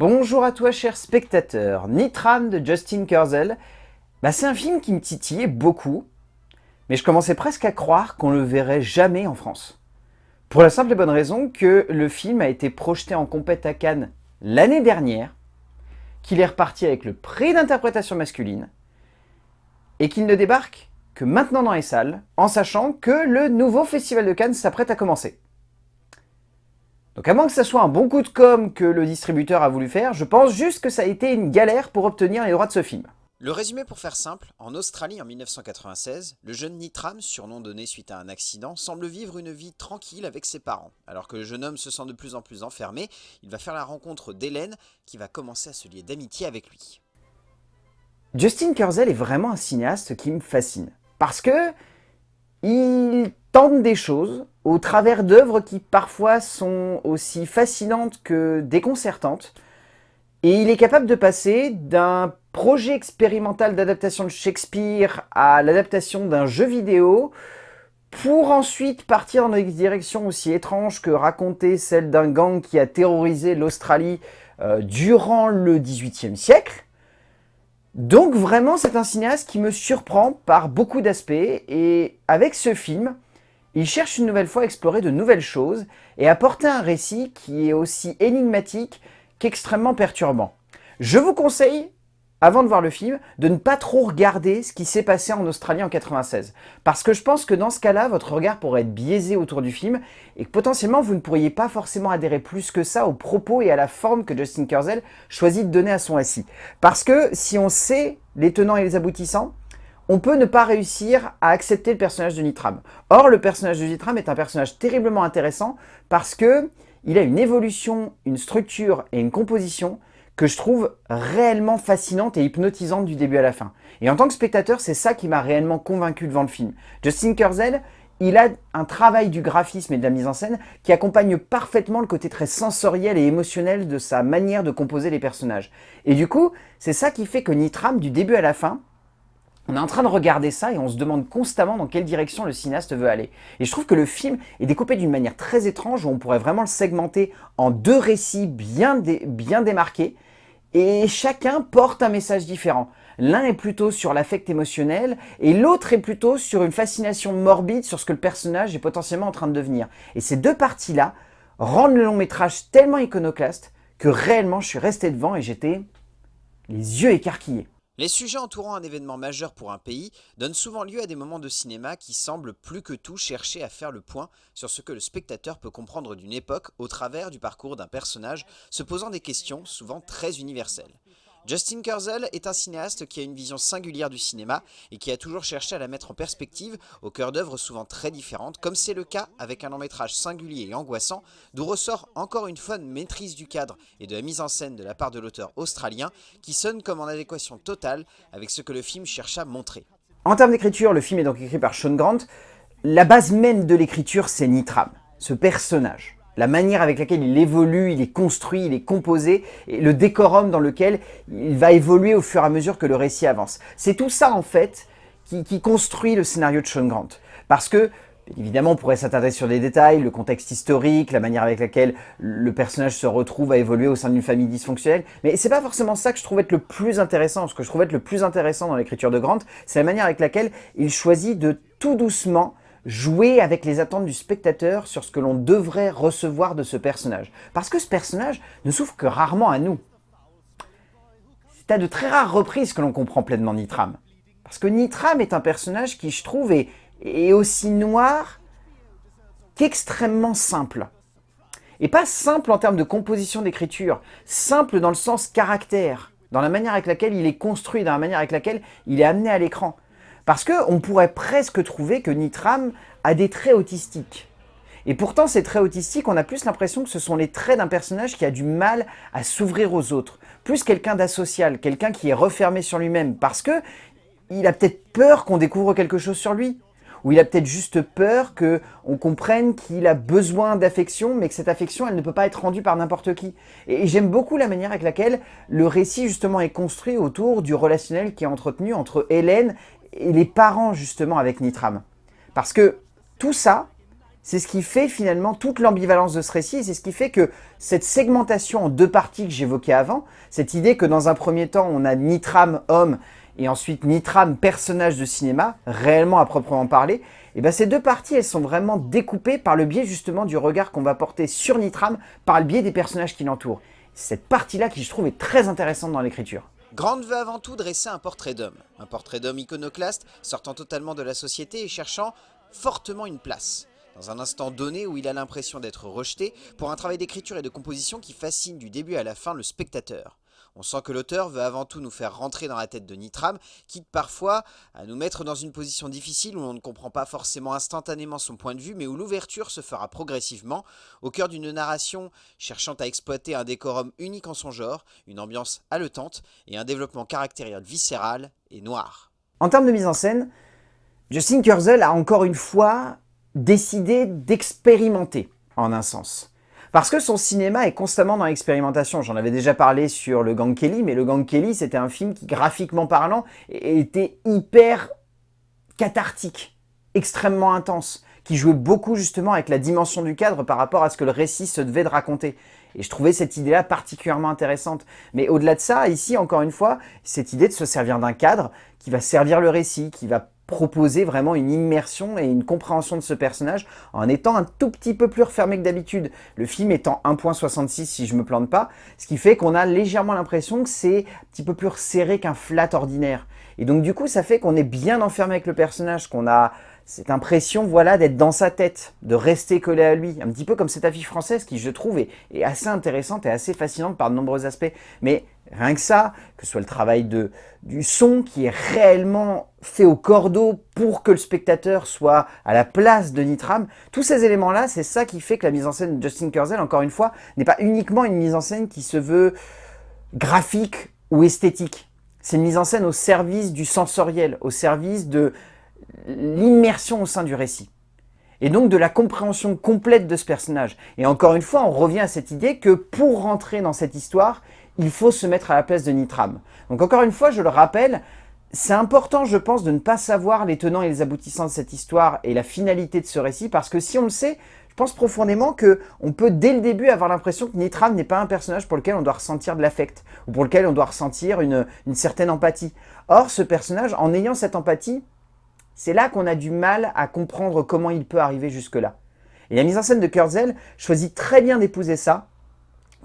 Bonjour à toi cher spectateur, Nitram de Justin Kurzel. Bah, c'est un film qui me titillait beaucoup, mais je commençais presque à croire qu'on le verrait jamais en France. Pour la simple et bonne raison que le film a été projeté en compète à Cannes l'année dernière, qu'il est reparti avec le prix d'interprétation masculine, et qu'il ne débarque que maintenant dans les salles, en sachant que le nouveau Festival de Cannes s'apprête à commencer. Donc à moins que ça soit un bon coup de com' que le distributeur a voulu faire, je pense juste que ça a été une galère pour obtenir les droits de ce film. Le résumé pour faire simple, en Australie en 1996, le jeune Nitram, surnom donné suite à un accident, semble vivre une vie tranquille avec ses parents. Alors que le jeune homme se sent de plus en plus enfermé, il va faire la rencontre d'Hélène qui va commencer à se lier d'amitié avec lui. Justin Kurzel est vraiment un cinéaste qui me fascine. Parce que il tente des choses au travers d'œuvres qui parfois sont aussi fascinantes que déconcertantes. Et il est capable de passer d'un projet expérimental d'adaptation de Shakespeare à l'adaptation d'un jeu vidéo pour ensuite partir dans des directions aussi étranges que raconter celle d'un gang qui a terrorisé l'Australie euh, durant le XVIIIe siècle. Donc vraiment, c'est un cinéaste qui me surprend par beaucoup d'aspects et avec ce film, il cherche une nouvelle fois à explorer de nouvelles choses et à porter un récit qui est aussi énigmatique qu'extrêmement perturbant. Je vous conseille avant de voir le film, de ne pas trop regarder ce qui s'est passé en Australie en 96. Parce que je pense que dans ce cas-là, votre regard pourrait être biaisé autour du film et que potentiellement vous ne pourriez pas forcément adhérer plus que ça aux propos et à la forme que Justin Kurzel choisit de donner à son récit. Parce que si on sait les tenants et les aboutissants, on peut ne pas réussir à accepter le personnage de Nitram. Or, le personnage de Nitram est un personnage terriblement intéressant parce que il a une évolution, une structure et une composition que je trouve réellement fascinante et hypnotisante du début à la fin. Et en tant que spectateur, c'est ça qui m'a réellement convaincu devant le film. Justin Kurzel, il a un travail du graphisme et de la mise en scène qui accompagne parfaitement le côté très sensoriel et émotionnel de sa manière de composer les personnages. Et du coup, c'est ça qui fait que Nitram, du début à la fin, on est en train de regarder ça et on se demande constamment dans quelle direction le cinéaste veut aller. Et je trouve que le film est découpé d'une manière très étrange où on pourrait vraiment le segmenter en deux récits bien, bien démarqués et chacun porte un message différent. L'un est plutôt sur l'affect émotionnel et l'autre est plutôt sur une fascination morbide sur ce que le personnage est potentiellement en train de devenir. Et ces deux parties-là rendent le long métrage tellement iconoclaste que réellement je suis resté devant et j'étais les yeux écarquillés. Les sujets entourant un événement majeur pour un pays donnent souvent lieu à des moments de cinéma qui semblent plus que tout chercher à faire le point sur ce que le spectateur peut comprendre d'une époque au travers du parcours d'un personnage se posant des questions souvent très universelles. Justin Kurzel est un cinéaste qui a une vision singulière du cinéma et qui a toujours cherché à la mettre en perspective au cœur d'œuvres souvent très différentes, comme c'est le cas avec un long métrage singulier et angoissant, d'où ressort encore une fois une maîtrise du cadre et de la mise en scène de la part de l'auteur australien, qui sonne comme en adéquation totale avec ce que le film cherche à montrer. En termes d'écriture, le film est donc écrit par Sean Grant. La base même de l'écriture, c'est Nitram, ce personnage la manière avec laquelle il évolue, il est construit, il est composé, et le décorum dans lequel il va évoluer au fur et à mesure que le récit avance. C'est tout ça, en fait, qui, construit le scénario de Sean Grant. Parce que, évidemment, on pourrait s'attarder sur des détails, le contexte historique, la manière avec laquelle le personnage se retrouve à évoluer au sein d'une famille dysfonctionnelle, mais c'est pas forcément ça que je trouve être le plus intéressant. Ce que je trouve être le plus intéressant dans l'écriture de Grant, c'est la manière avec laquelle il choisit de tout doucement jouer avec les attentes du spectateur sur ce que l'on devrait recevoir de ce personnage. Parce que ce personnage ne souffre que rarement à nous. C'est à de très rares reprises que l'on comprend pleinement Nitram. Parce que Nitram est un personnage qui, je trouve, est, aussi noir qu'extrêmement simple. Et pas simple en termes de composition d'écriture, simple dans le sens caractère, dans la manière avec laquelle il est construit, dans la manière avec laquelle il est amené à l'écran. Parce qu'on pourrait presque trouver que Nitram a des traits autistiques. Et pourtant, ces traits autistiques, on a plus l'impression que ce sont les traits d'un personnage qui a du mal à s'ouvrir aux autres. Plus quelqu'un d'asocial, quelqu'un qui est refermé sur lui-même, parce que il a peut-être peur qu'on découvre quelque chose sur lui. Ou il a peut-être juste peur qu'on comprenne qu'il a besoin d'affection, mais que cette affection, elle ne peut pas être rendue par n'importe qui. Et j'aime beaucoup la manière avec laquelle le récit, justement, est construit autour du relationnel qui est entretenu entre Hélène et les parents justement avec Nitram. Parce que tout ça, c'est ce qui fait finalement toute l'ambivalence de ce récit, c'est ce qui fait que cette segmentation en deux parties que j'évoquais avant, cette idée que dans un premier temps, on a Nitram, homme, et ensuite Nitram, personnage de cinéma, réellement à proprement parler, et eh bien ces deux parties, elles sont vraiment découpées par le biais justement du regard qu'on va porter sur Nitram, par le biais des personnages qui l'entourent. Cette partie-là qui, je trouve, est très intéressante dans l'écriture. Grande veut avant tout dresser un portrait d'homme. Un portrait d'homme iconoclaste, sortant totalement de la société et cherchant fortement une place dans un instant donné où il a l'impression d'être rejeté, pour un travail d'écriture et de composition qui fascine du début à la fin le spectateur. On sent que l'auteur veut avant tout nous faire rentrer dans la tête de Nitram, quitte parfois à nous mettre dans une position difficile où on ne comprend pas forcément instantanément son point de vue, mais où l'ouverture se fera progressivement, au cœur d'une narration cherchant à exploiter un décorum unique en son genre, une ambiance haletante et un développement caractériel viscéral et noir. En termes de mise en scène, Justin Kurzel a encore une fois décidé d'expérimenter, en un sens. Parce que son cinéma est constamment dans l'expérimentation. J'en avais déjà parlé sur Le Gang Kelly, mais Le Gang Kelly, c'était un film qui, graphiquement parlant, était hyper cathartique, extrêmement intense, qui jouait beaucoup justement avec la dimension du cadre par rapport à ce que le récit se devait de raconter. Et je trouvais cette idée-là particulièrement intéressante. Mais au-delà de ça, ici, encore une fois, cette idée de se servir d'un cadre qui va servir le récit, qui va proposer vraiment une immersion et une compréhension de ce personnage en étant un tout petit peu plus refermé que d'habitude. Le film étant 1.66 si je me plante pas, ce qui fait qu'on a légèrement l'impression que c'est un petit peu plus serré qu'un flat ordinaire. Et donc du coup, ça fait qu'on est bien enfermé avec le personnage, qu'on a cette impression voilà, d'être dans sa tête, de rester collé à lui. Un petit peu comme cette affiche française qui, je trouve, est, assez intéressante et assez fascinante par de nombreux aspects. Mais Rien que ça, que ce soit le travail de, du son qui est réellement fait au cordeau pour que le spectateur soit à la place de Nitram, tous ces éléments-là, c'est ça qui fait que la mise en scène de Justin Kurzel, encore une fois, n'est pas uniquement une mise en scène qui se veut graphique ou esthétique. C'est une mise en scène au service du sensoriel, au service de l'immersion au sein du récit. Et donc de la compréhension complète de ce personnage. Et encore une fois, on revient à cette idée que pour rentrer dans cette histoire, il faut se mettre à la place de Nitram. Donc encore une fois, je le rappelle, c'est important, je pense, de ne pas savoir les tenants et les aboutissants de cette histoire et la finalité de ce récit, parce que si on le sait, je pense profondément qu'on peut dès le début avoir l'impression que Nitram n'est pas un personnage pour lequel on doit ressentir de l'affect, ou pour lequel on doit ressentir une, une certaine empathie. Or, ce personnage, en ayant cette empathie, c'est là qu'on a du mal à comprendre comment il peut arriver jusque-là. Et la mise en scène de Kurzel choisit très bien d'épouser ça,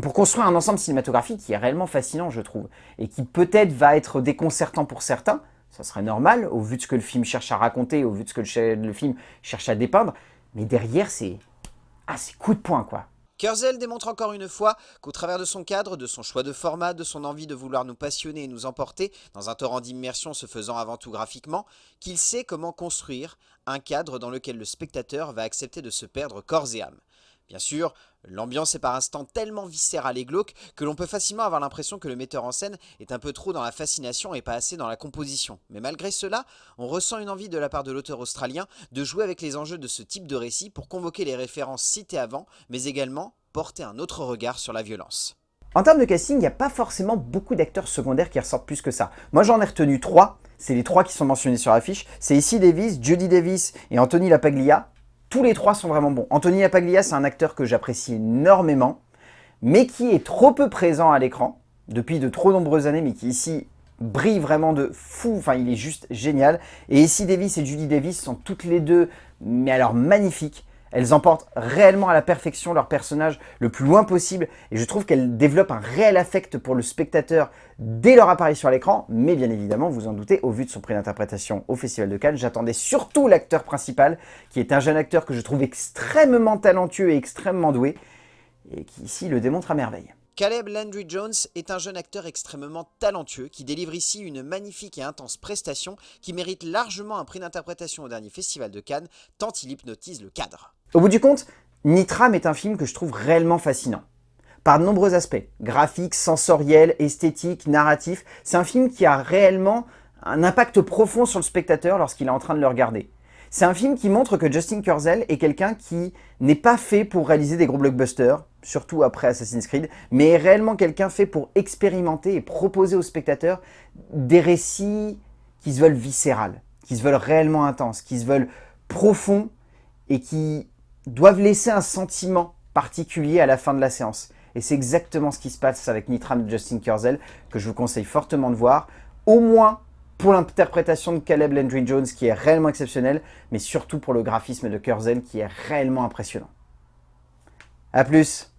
pour construire un ensemble cinématographique qui est réellement fascinant, je trouve, et qui peut-être va être déconcertant pour certains, ça serait normal, au vu de ce que le film cherche à raconter, au vu de ce que le, film cherche à dépeindre, mais derrière, c'est... Ah, c'est coup de poing, quoi. Kurzel démontre encore une fois qu'au travers de son cadre, de son choix de format, de son envie de vouloir nous passionner et nous emporter dans un torrent d'immersion se faisant avant tout graphiquement, qu'il sait comment construire un cadre dans lequel le spectateur va accepter de se perdre corps et âme. Bien sûr, l'ambiance est par instant tellement viscérale et glauque que l'on peut facilement avoir l'impression que le metteur en scène est un peu trop dans la fascination et pas assez dans la composition. Mais malgré cela, on ressent une envie de la part de l'auteur australien de jouer avec les enjeux de ce type de récit pour convoquer les références citées avant, mais également porter un autre regard sur la violence. En termes de casting, il n'y a pas forcément beaucoup d'acteurs secondaires qui ressortent plus que ça. Moi j'en ai retenu trois, c'est les trois qui sont mentionnés sur l'affiche. C'est ici Davis, Judy Davis et Anthony Lapaglia. Tous les trois sont vraiment bons. Anthony Apaglia, c'est un acteur que j'apprécie énormément, mais qui est trop peu présent à l'écran, depuis de trop nombreuses années, mais qui ici brille vraiment de fou, enfin il est juste génial. Et ici Davis et Judy Davis sont toutes les deux, mais alors magnifiques. Elles emportent réellement à la perfection leur personnage le plus loin possible et je trouve qu'elles développent un réel affect pour le spectateur dès leur apparition à l'écran, mais bien évidemment, vous en doutez, au vu de son prix d'interprétation au Festival de Cannes, j'attendais surtout l'acteur principal, qui est un jeune acteur que je trouve extrêmement talentueux et extrêmement doué, et qui ici le démontre à merveille. Caleb Landry Jones est un jeune acteur extrêmement talentueux qui délivre ici une magnifique et intense prestation qui mérite largement un prix d'interprétation au dernier Festival de Cannes, tant il hypnotise le cadre. Au bout du compte, Nitram est un film que je trouve réellement fascinant. Par de nombreux aspects, graphiques, sensoriels, esthétiques, narratifs, c'est un film qui a réellement un impact profond sur le spectateur lorsqu'il est en train de le regarder. C'est un film qui montre que Justin Kurzel est quelqu'un qui n'est pas fait pour réaliser des gros blockbusters, surtout après Assassin's Creed, mais est réellement quelqu'un fait pour expérimenter et proposer aux spectateurs des récits qui se veulent viscérales, qui se veulent réellement intenses, qui se veulent profonds et qui doivent laisser un sentiment particulier à la fin de la séance. Et c'est exactement ce qui se passe avec Nitram de Justin Kurzel, que je vous conseille fortement de voir, au moins pour l'interprétation de Caleb Landry Jones, qui est réellement exceptionnel, mais surtout pour le graphisme de Kurzel, qui est réellement impressionnant. A plus